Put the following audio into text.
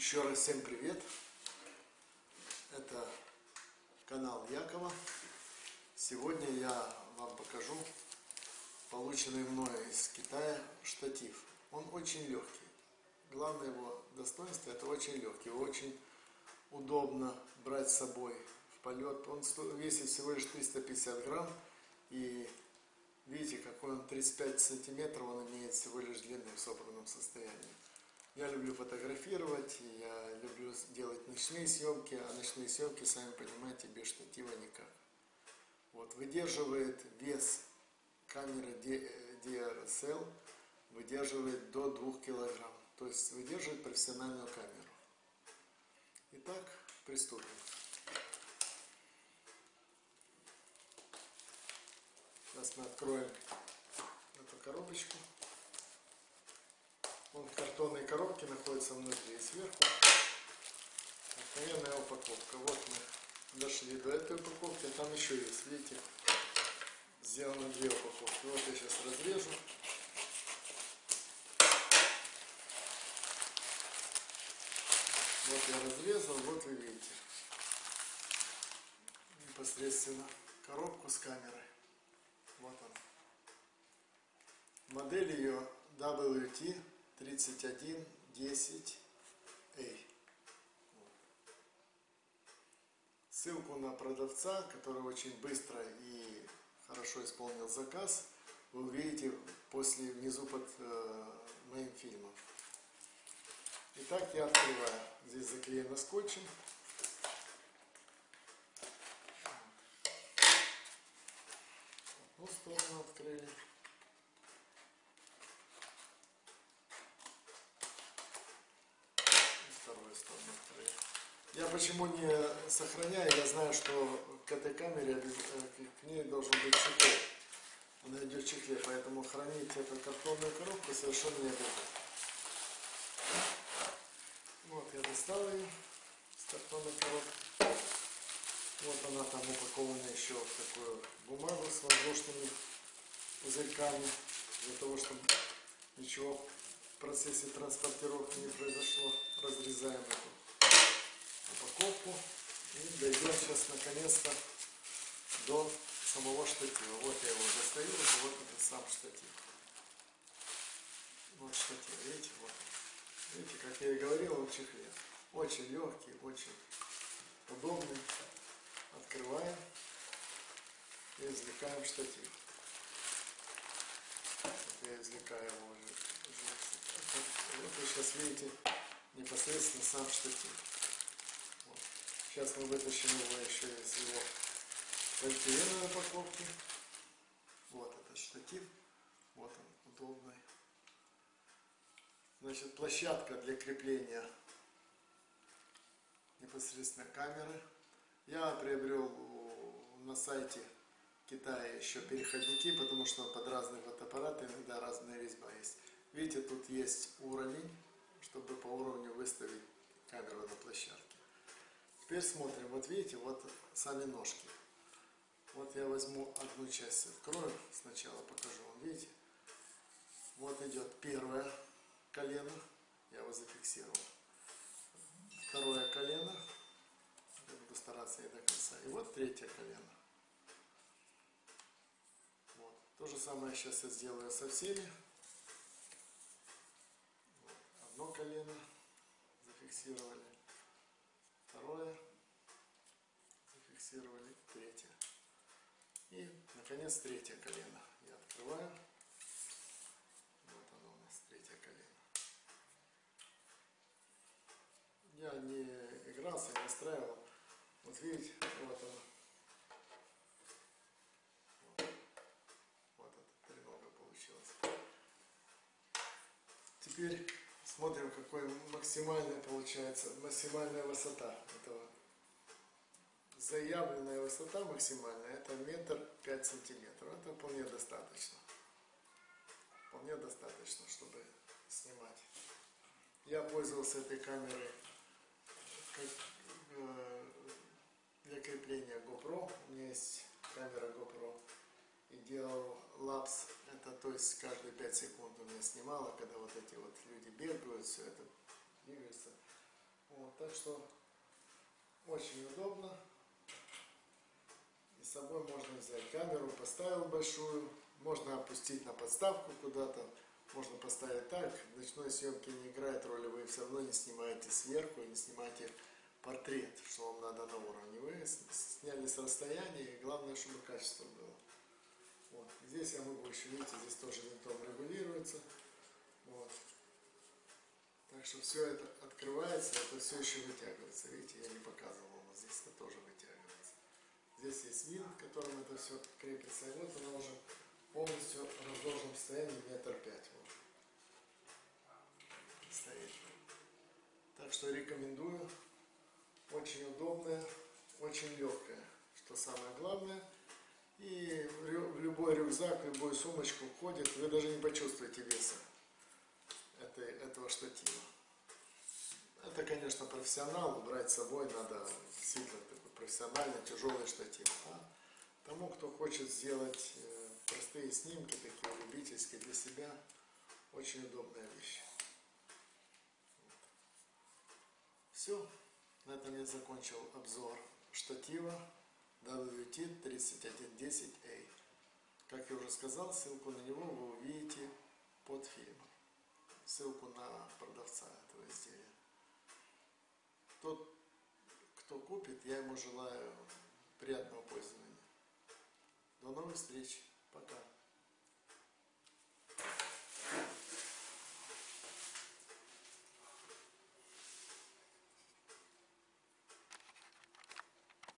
Еще раз всем привет! Это канал Якова. Сегодня я вам покажу полученный мной из Китая штатив. Он очень легкий. Главное его достоинство это очень легкий. Очень удобно брать с собой в полет. Он весит всего лишь 350 грамм. И видите, какой он 35 сантиметров он имеет всего лишь длины в собранном состоянии. Я люблю фотографировать, я люблю делать ночные съемки, а ночные съемки, сами понимаете, без штатива никак. Вот, выдерживает вес камеры DRSL, выдерживает до 2 килограмм, то есть выдерживает профессиональную камеру. Итак, приступим. Сейчас мы откроем эту коробочку. Он в картонной коробке находится внутри и сверху. Обыкновенная упаковка. Вот мы дошли до этой упаковки, там еще есть, видите, сделано две упаковки. Вот я сейчас разрежу. Вот я разрезал, вот вы видите непосредственно коробку с камерой. Вот он. Модель ее WT 3110A. Ссылку на продавца, который очень быстро и хорошо исполнил заказ, вы увидите после внизу под э, моим фильмом. Итак, я открываю. Здесь заклеено скотчем. Одну сторону открыли. вторую сторону открыли. Я почему не сохраняю, я знаю, что к этой камере, э, к ней должен быть чехол. Она идет в чехле, поэтому хранить эту картонную коробку совершенно не обязательно. Вот я достал ее с картонной коробки. Вот она там упакована еще в такую бумагу с воздушными пузырьками, для того, чтобы ничего в процессе транспортировки не произошло. Разрезаем эту дойдем сейчас наконец-то до самого штатива. Вот я его достаю, вот это сам штатив. Вот штатив, видите, вот. Видите, как я и говорил, он чехле. Очень легкий, очень удобный. Открываем и извлекаем штатив. Вот я извлекаю его уже. Вот вы сейчас видите непосредственно сам штатив. Сейчас мы вытащим его еще из его полиэтиленовой упаковки. Вот этот штатив. Вот он, удобный. Значит, площадка для крепления непосредственно камеры. Я приобрел на сайте Китая еще переходники, потому что под разные фотоаппараты иногда разная резьба есть. Видите, тут есть уровень, чтобы по уровню выставить камеру на площадке. Теперь смотрим, вот видите, вот сами ножки. Вот я возьму одну часть, открою, сначала покажу вам, видите. Вот идет первое колено, я его зафиксировал. Второе колено, я буду стараться и до конца. И вот третье колено. Вот. То же самое сейчас я сделаю со всеми. Вот. Одно колено зафиксировали, второе зафиксировали, третье. И, наконец, третье колено. Я открываю. Вот оно у нас, третье колено. Я не игрался, не настраивал. Вот видите, вот оно. Вот, вот это тренога получилось. Теперь смотрим, какой максимальная получается, максимальная высота этого заявленная высота максимальная это метр пять сантиметров. Это вполне достаточно. Вполне достаточно, чтобы снимать. Я пользовался этой камерой как, э, для крепления GoPro. У меня есть камера GoPro. И делал лапс. Это то есть каждые 5 секунд у меня снимала, когда вот эти вот люди бегают, все это двигается. Вот, так что очень удобно. С собой можно взять камеру, поставил большую, можно опустить на подставку куда-то, можно поставить так. В ночной съемке не играет роли, вы все равно не снимаете сверху, не снимаете портрет, что вам надо на уровне. Вы сняли с расстояния, и главное, чтобы качество было. Вот. Здесь я могу еще, видите, здесь тоже винтом регулируется. Вот. Так что все это открывается, это все еще вытягивается. Видите, я не показывал вам, вот здесь это тоже вытягивается. Здесь есть винт, которым это все крепится. И вот она уже полностью в разложенном состоянии метр пять. Вот. Стоит. Так что рекомендую. Очень удобная, очень легкая, что самое главное. И в любой рюкзак, в любую сумочку входит, вы даже не почувствуете веса этой, этого штатива. Это, конечно, профессионал, брать с собой надо действительно такой профессиональный тяжелый штатив. А тому, кто хочет сделать э, простые снимки, такие любительские для себя, очень удобная вещь. Все, на этом я закончил обзор штатива WT3110A. Как я уже сказал, ссылку на него вы увидите под фильмом. Ссылку на продавца этого изделия. Тот, кто купит, я ему желаю приятного пользования. До новых встреч. Пока.